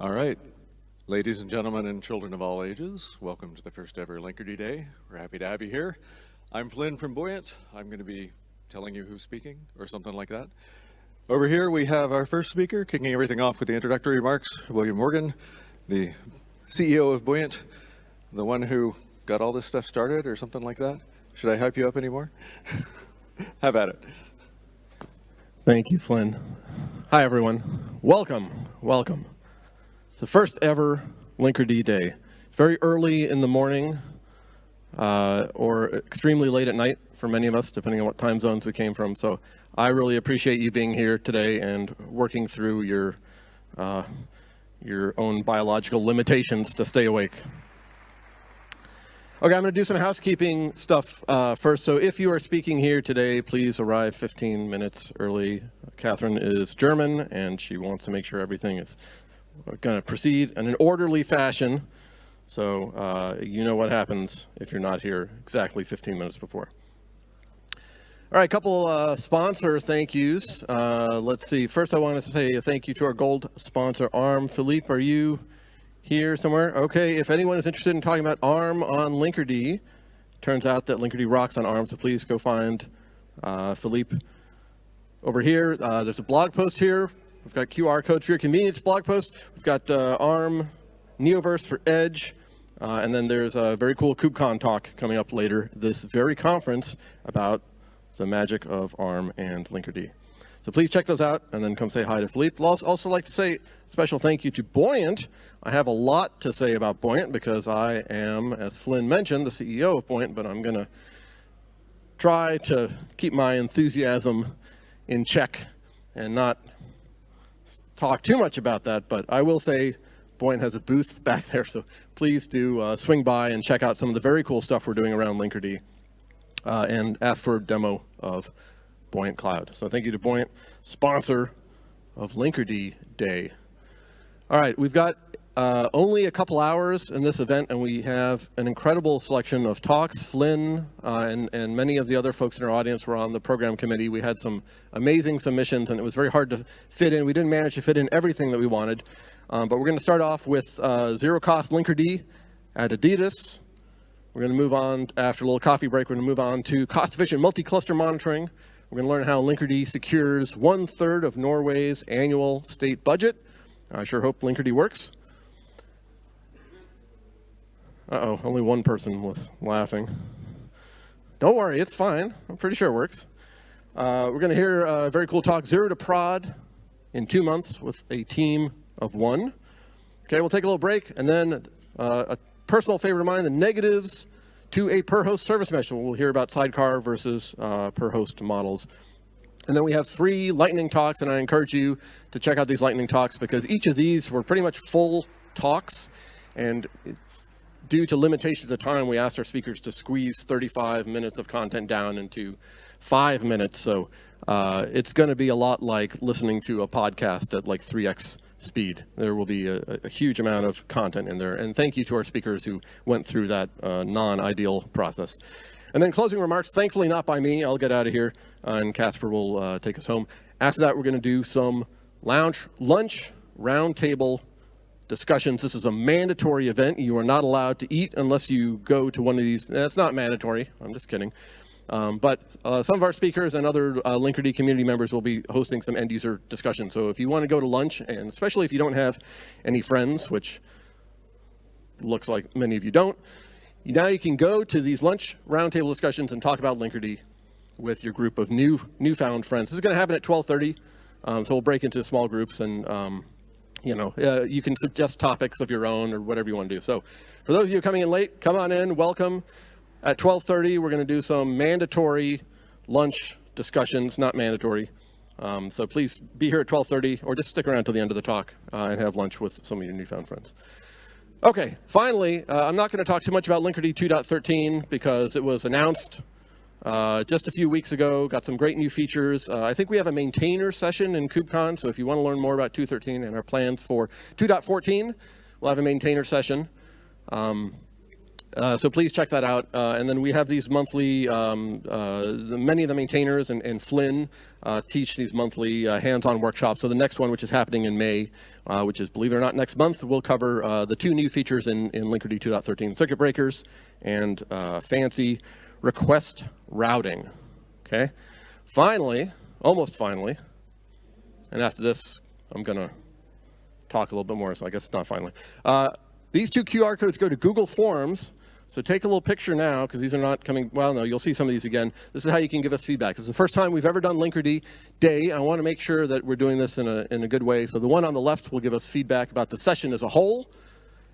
All right. Ladies and gentlemen and children of all ages, welcome to the first ever Linkerd Day. We're happy to have you here. I'm Flynn from Buoyant. I'm going to be telling you who's speaking or something like that. Over here we have our first speaker, kicking everything off with the introductory remarks, William Morgan, the CEO of Buoyant, the one who got all this stuff started or something like that. Should I hype you up anymore? have at it. Thank you, Flynn. Hi, everyone. Welcome, welcome. The first ever Linkerd Day. Very early in the morning uh, or extremely late at night for many of us, depending on what time zones we came from. So I really appreciate you being here today and working through your, uh, your own biological limitations to stay awake. Okay, I'm going to do some housekeeping stuff uh, first. So if you are speaking here today, please arrive 15 minutes early. Catherine is German, and she wants to make sure everything is going to proceed in an orderly fashion. So uh, you know what happens if you're not here exactly 15 minutes before. All right, a couple uh, sponsor thank yous. Uh, let's see. First, I want to say a thank you to our gold sponsor, ARM. Philippe, are you here somewhere? Okay, if anyone is interested in talking about ARM on Linkerd, turns out that Linkerd rocks on ARM, so please go find uh, Philippe over here. Uh, there's a blog post here. We've got QR codes for your convenience blog post. We've got uh, ARM, Neoverse for Edge, uh, and then there's a very cool KubeCon talk coming up later this very conference about the magic of ARM and Linkerd. So please check those out and then come say hi to Philippe. I'd also like to say special thank you to Buoyant. I have a lot to say about Buoyant because I am, as Flynn mentioned, the CEO of Buoyant, but I'm going to try to keep my enthusiasm in check and not talk too much about that. But I will say Buoyant has a booth back there, so please do uh, swing by and check out some of the very cool stuff we're doing around Linkerd uh, and ask for a demo of Buoyant Cloud. So thank you to Buoyant, sponsor of Linkerd Day. All right, we've got uh, only a couple hours in this event, and we have an incredible selection of talks. Flynn uh, and, and many of the other folks in our audience were on the program committee. We had some amazing submissions, and it was very hard to fit in. We didn't manage to fit in everything that we wanted, um, but we're going to start off with uh, zero-cost Linkerd at Adidas. We're going to move on, after a little coffee break, we're going to move on to cost-efficient multi-cluster monitoring. We're going to learn how Linkerd secures one-third of Norway's annual state budget. I sure hope Linkerd works. Uh-oh, only one person was laughing. Don't worry, it's fine. I'm pretty sure it works. Uh, we're going to hear a very cool talk, Zero to Prod, in two months with a team of one. Okay, we'll take a little break, and then uh, a personal favorite of mine, the negatives to a per host service mesh. We'll hear about sidecar versus uh, per host models. And then we have three lightning talks, and I encourage you to check out these lightning talks because each of these were pretty much full talks. And due to limitations of time, we asked our speakers to squeeze 35 minutes of content down into five minutes. So uh, it's going to be a lot like listening to a podcast at like 3x speed. There will be a, a, huge amount of content in there. And thank you to our speakers who went through that uh, non-ideal process. And then closing remarks, thankfully not by me. I'll get out of here uh, and Casper will uh, take us home. After that, we're going to do some lounge, lunch, roundtable discussions. This is a mandatory event. You are not allowed to eat unless you go to one of these. That's not mandatory. I'm just kidding. Um, but uh, some of our speakers and other uh, Linkerd community members will be hosting some end user discussions. So if you want to go to lunch, and especially if you don't have any friends, which looks like many of you don't, now you can go to these lunch roundtable discussions and talk about Linkerd with your group of new newfound friends. This is going to happen at 12:30, um, so we'll break into small groups and um, you know uh, you can suggest topics of your own or whatever you want to do. So for those of you coming in late, come on in, welcome. At 12.30, we're going to do some mandatory lunch discussions, not mandatory. Um, so please be here at 12.30 or just stick around till the end of the talk uh, and have lunch with some of your newfound friends. Okay, finally, uh, I'm not going to talk too much about Linkerd 2.13 because it was announced uh, just a few weeks ago, got some great new features. Uh, I think we have a maintainer session in KubeCon, so if you want to learn more about 2.13 and our plans for 2.14, we'll have a maintainer session. Um, Uh, so please check that out. Uh, and then we have these monthly, um, uh, many of the maintainers and, and Flynn teach these monthly hands-on workshops. So the next one, which is happening in May, which is, believe it or not, next month, we'll cover the two new features in, in Linkerd 2.13, circuit breakers and fancy request routing, okay? Finally, almost finally, and after this, I'm gonna talk a little bit more, so I guess it's not finally. these two QR codes go to Google Forms, so take a little picture now, because these are not coming, well, no, you'll see some of these again. This is how you can give us feedback. This is the first time we've ever done Linkerd Day. I want to make sure that we're doing this in a, in a good way. So the one on the left will give us feedback about the session as a whole,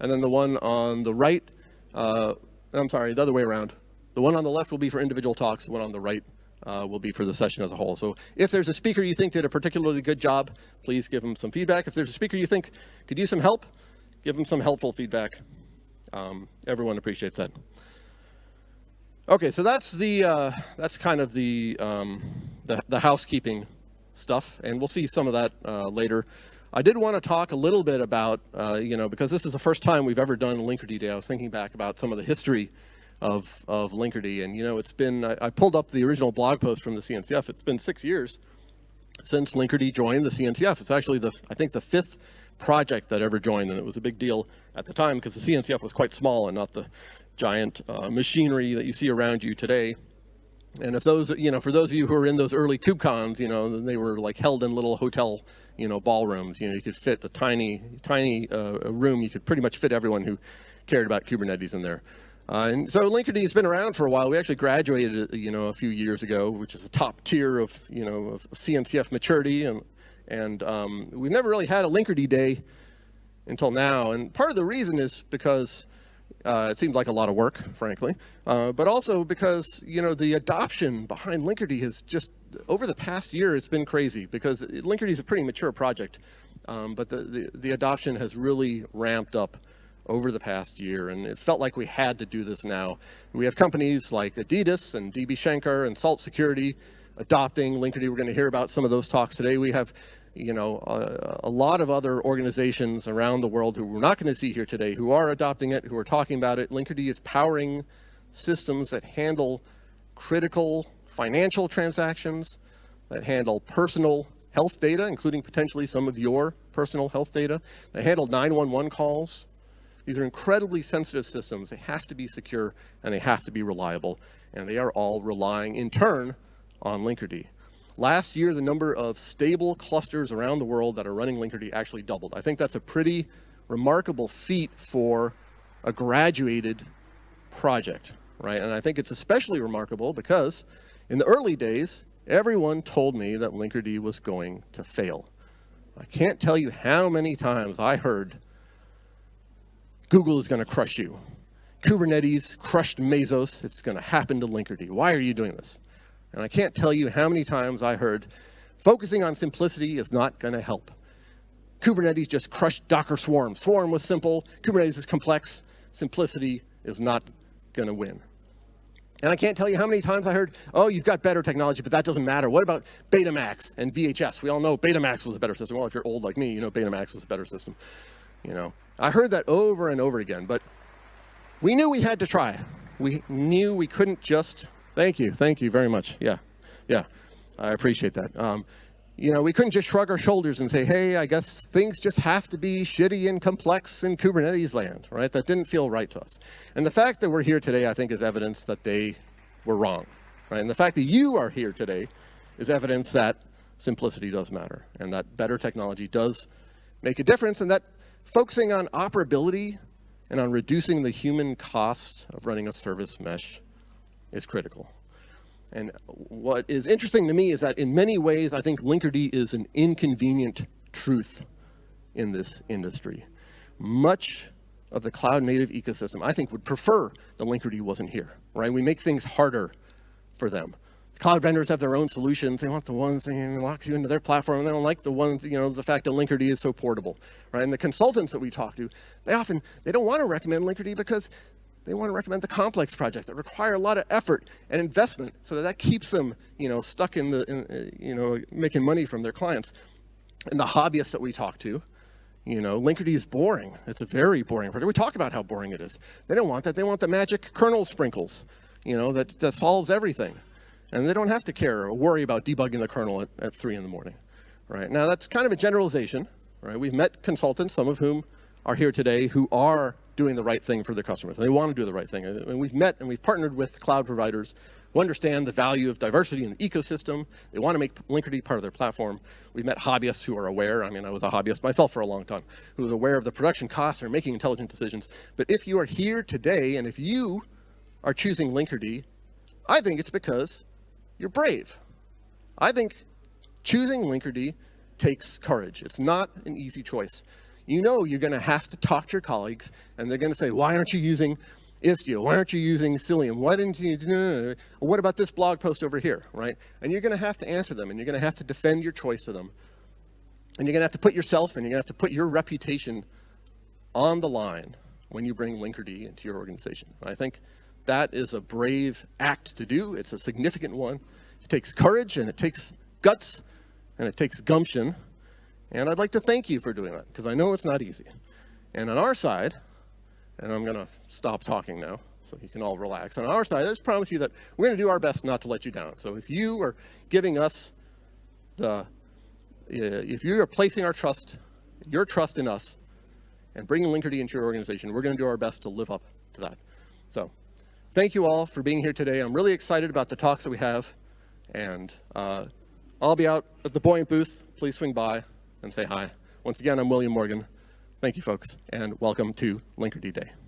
and then the one on the right, uh, I'm sorry, the other way around. The one on the left will be for individual talks, the one on the right uh, will be for the session as a whole. So if there's a speaker you think did a particularly good job, please give them some feedback. If there's a speaker you think could use some help, give them some helpful feedback. Um, everyone appreciates that. Okay, so that's the uh, that's kind of the, um, the, the housekeeping stuff, and we'll see some of that uh, later. I did want to talk a little bit about uh, you know because this is the first time we've ever done Linkerd. I was thinking back about some of the history of of Linkerd, and you know it's been I, I pulled up the original blog post from the CNCF. It's been six years since Linkerd joined the CNCF. It's actually the I think the fifth project that ever joined, and it was a big deal at the time because the CNCF was quite small and not the giant uh, machinery that you see around you today. And if those, you know, for those of you who are in those early KubeCons, you know, they were like held in little hotel, you know, ballrooms. You know, you could fit a tiny, tiny uh, room. You could pretty much fit everyone who cared about Kubernetes in there. Uh, and so Linkerd has been around for a while. We actually graduated, you know, a few years ago, which is a top tier of, you know, of CNCF maturity. And and um, we've never really had a Linkerd day until now. And part of the reason is because uh, it seemed like a lot of work, frankly, uh, but also because, you know, the adoption behind Linkerd has just, over the past year, it's been crazy because Linkerd is a pretty mature project, um, but the, the, the adoption has really ramped up over the past year, and it felt like we had to do this now. We have companies like Adidas and DB Schenker and Salt Security adopting Linkerd. We're going to hear about some of those talks today. We have you know, a, a, lot of other organizations around the world who we're not going to see here today who are adopting it, who are talking about it. Linkerd is powering systems that handle critical financial transactions, that handle personal health data, including potentially some of your personal health data, that handle 911 calls. These are incredibly sensitive systems. They have to be secure and they have to be reliable. And they are all relying in turn on Linkerd. Last year, the number of stable clusters around the world that are running Linkerd actually doubled. I think that's a pretty remarkable feat for a graduated project, right? And I think it's especially remarkable because in the early days, everyone told me that Linkerd was going to fail. I can't tell you how many times I heard Google is going to crush you. Kubernetes crushed Mesos. It's going to happen to Linkerd. Why are you doing this? And I can't tell you how many times I heard, focusing on simplicity is not going to help. Kubernetes just crushed Docker Swarm. Swarm was simple. Kubernetes is complex. Simplicity is not going to win. And I can't tell you how many times I heard, oh, you've got better technology, but that doesn't matter. What about Betamax and VHS? We all know Betamax was a better system. Well, if you're old like me, you know Betamax was a better system. You know, I heard that over and over again, but we knew we had to try. We knew we couldn't just Thank you. Thank you very much. Yeah. Yeah. I appreciate that. Um, you know, we couldn't just shrug our shoulders and say, hey, I guess things just have to be shitty and complex in Kubernetes land, right? That didn't feel right to us. And the fact that we're here today, I think, is evidence that they were wrong, right? And the fact that you are here today is evidence that simplicity does matter and that better technology does make a difference and that focusing on operability and on reducing the human cost of running a service mesh is critical. And what is interesting to me is that in many ways, I think Linkerd is an inconvenient truth in this industry. Much of the cloud native ecosystem, I think would prefer the Linkerd wasn't here, right? We make things harder for them. Cloud vendors have their own solutions. They want the ones that locks you into their platform. They don't like the ones, you know, the fact that Linkerd is so portable, right? And the consultants that we talk to, they often, they don't want to recommend Linkerd because they want to recommend the complex projects that require a lot of effort and investment so that that keeps them, you know, stuck in the, in, uh, you know, making money from their clients. And the hobbyists that we talk to, You know, Linkerd is boring. It's a very boring project. We talk about how boring it is. They don't want that. They want the magic kernel sprinkles, you know, that, that solves everything. And they don't have to care or worry about debugging the kernel at, at 3 in the morning. Right? Now, that's kind of a generalization. Right? We've met consultants, some of whom are here today, who are doing the right thing for their customers. They want to do the right thing. And we've met and we've partnered with cloud providers who understand the value of diversity in the ecosystem. They want to make Linkerd part of their platform. We've met hobbyists who are aware. I mean, I was a hobbyist myself for a long time, who is aware of the production costs and making intelligent decisions. But if you are here today and if you are choosing Linkerd, I think it's because you're brave. I think choosing Linkerd takes courage. It's not an easy choice. You know you're going to have to talk to your colleagues, and they're going to say, why aren't you using Istio? Why aren't you using Cilium? Why didn't you, what about this blog post over here, right? And you're going to have to answer them, and you're going to have to defend your choice to them. And you're going to have to put yourself and you're going to have to put your reputation on the line when you bring Linkerd into your organization. I think that is a brave act to do. It's a significant one. It takes courage and it takes guts and it takes gumption. And I'd like to thank you for doing that because I know it's not easy. And on our side, and I'm going to stop talking now so you can all relax. On our side, I just promise you that we're going to do our best not to let you down. So if you are giving us the, uh, if you are placing our trust, your trust in us, and bringing Linkerd into your organization, we're going to do our best to live up to that. So thank you all for being here today. I'm really excited about the talks that we have. And uh, I'll be out at the Buoyant booth. Please swing by and say hi. Once again, I'm William Morgan. Thank you, folks, and welcome to Linkerd Day.